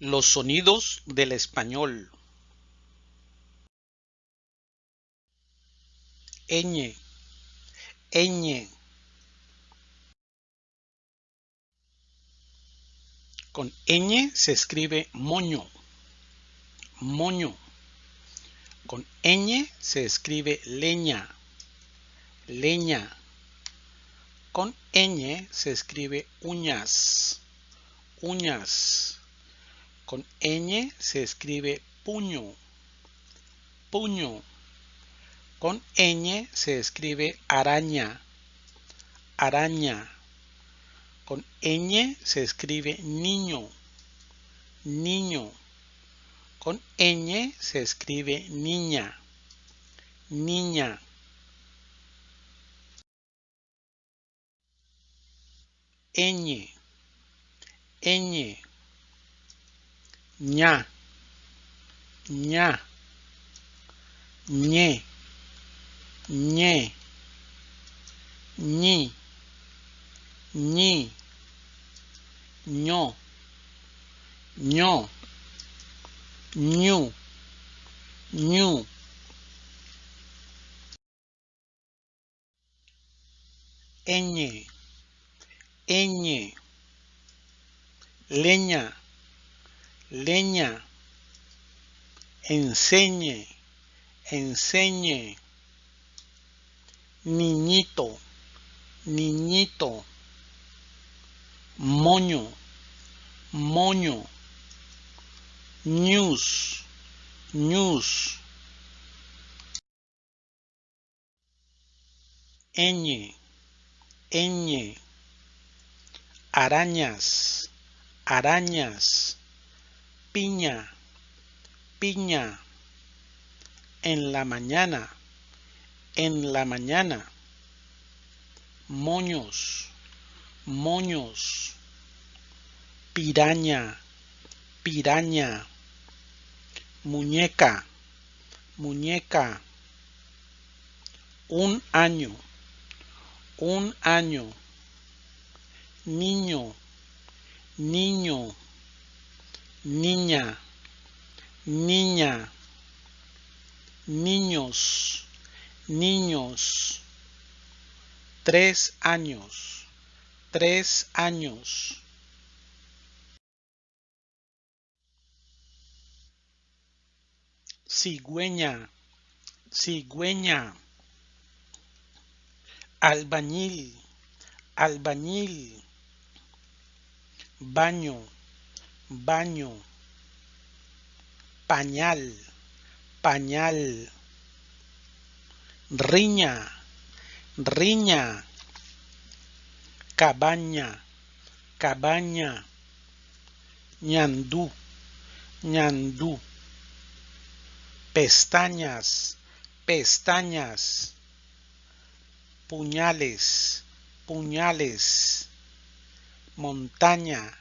Los sonidos del español. ñ, ñ. Con ñ se escribe moño, moño. Con ñ se escribe leña, leña. Con ñ se escribe uñas, uñas. Con ñ se escribe puño, puño. Con ñ se escribe araña, araña. Con ñ se escribe niño, niño. Con ñ se escribe niña, niña. ñ, ñ, nha. Nha. Nhẹ nhẹ nhi. Nhi. Nhô nhô nhu. Nhu. Ñ ñ leña leña, enseñe, enseñe, niñito, niñito, moño, moño, news, news, ñ, ñ, arañas, arañas, piña, piña, en la mañana, en la mañana, moños, moños, piraña, piraña, muñeca, muñeca, un año, un año, niño, niño, niña, niña, niños, niños, tres años, tres años. Cigüeña, cigüeña, albañil, albañil, baño, baño, pañal, pañal, riña, riña, cabaña, cabaña, ñandú, ñandú, pestañas, pestañas, puñales, puñales, montaña,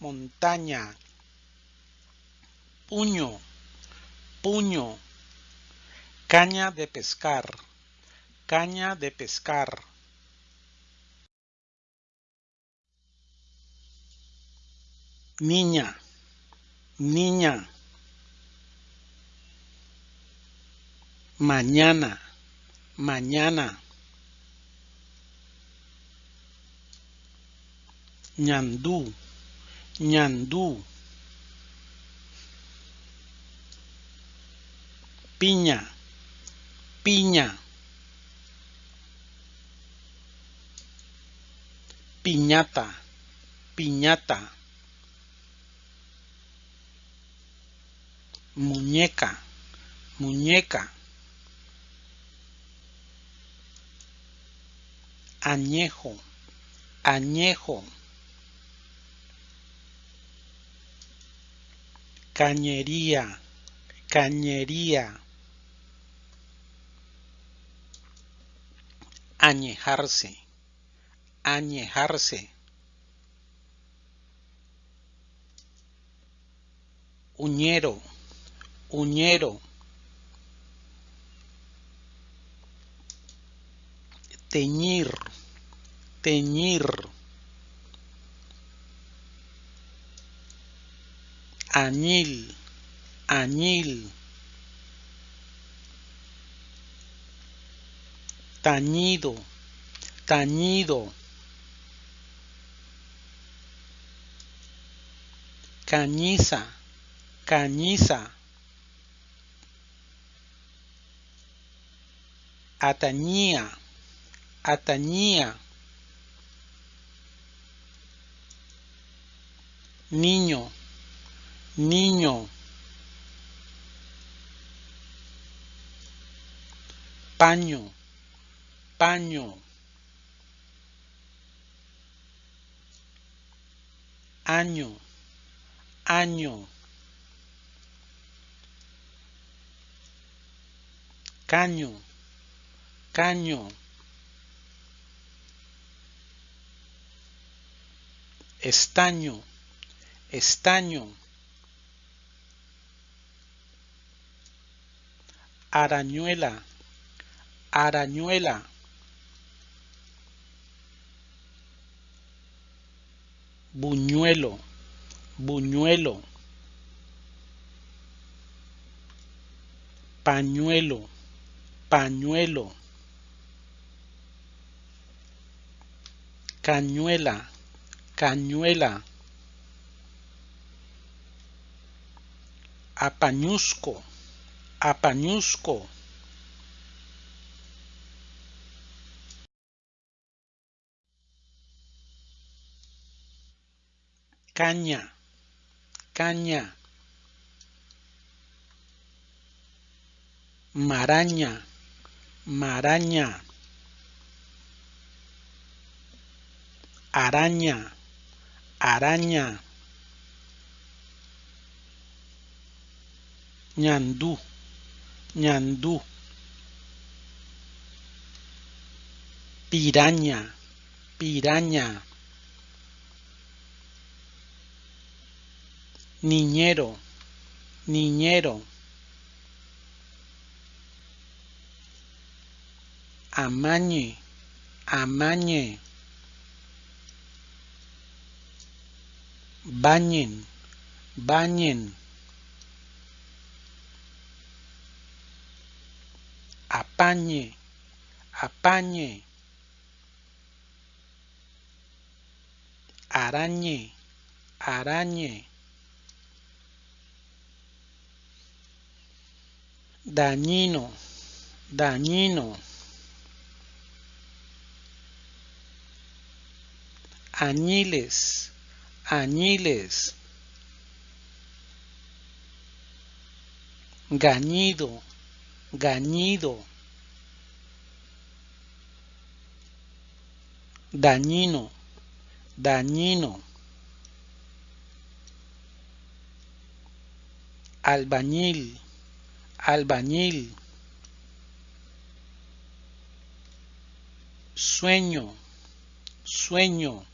montaña, puño, puño, caña de pescar, caña de pescar. Niña, niña. Mañana, mañana. ñandú, ñandú, piña, piña, piñata, piñata, muñeca, muñeca, añejo, añejo. Cañería, cañería. Añejarse, añejarse. Uñero, uñero. Teñir, teñir. Añil, añil. Tañido, tañido. Cañiza, cañiza. Atañía, atañía. Niño, niño. Paño, paño. Año, año. Caño, caño. Estaño, estaño. Arañuela, arañuela. Buñuelo, buñuelo. Pañuelo, pañuelo. Cañuela, cañuela. Apañusco, apañusco. Caña, caña. Maraña, maraña. Araña, araña. ñandú, ñandú. Piraña, piraña. Niñero, niñero. Amañe, amañe. Bañen, bañen. Apañe, apañe, arañe, arañe, dañino, dañino, añiles, añiles, gañido, gañido, dañino, dañino, albañil, albañil, sueño, sueño,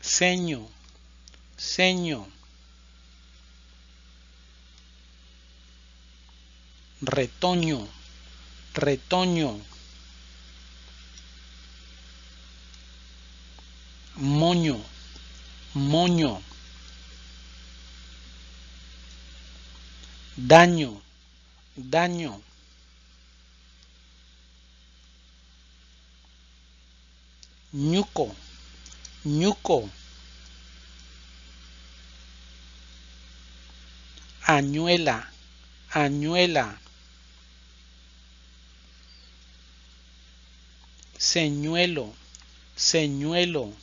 ceño, ceño. retoño, retoño, moño, moño, daño, daño, ñuco, ñuco, añuela, añuela, señuelo, señuelo,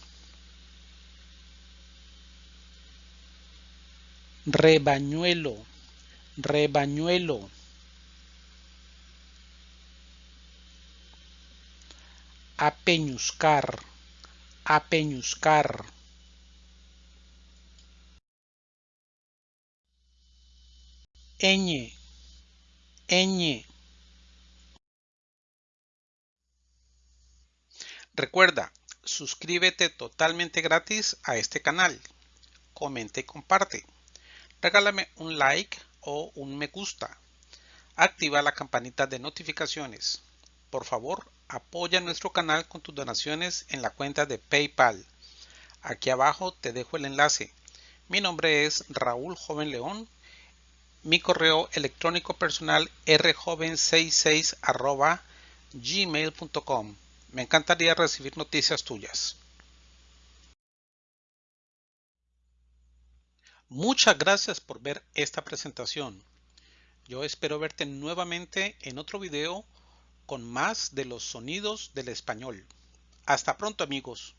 rebañuelo, rebañuelo, apeñuscar, apeñuscar. ñ. Recuerda, suscríbete totalmente gratis a este canal. Comenta y comparte. Regálame un like o un me gusta. Activa la campanita de notificaciones. Por favor, apoya nuestro canal con tus donaciones en la cuenta de PayPal. Aquí abajo te dejo el enlace. Mi nombre es Raúl Joven León. Mi correo electrónico personal rjoven66 gmail.com. Me encantaría recibir noticias tuyas. Muchas gracias por ver esta presentación. Yo espero verte nuevamente en otro video con más de los sonidos del español. Hasta pronto amigos.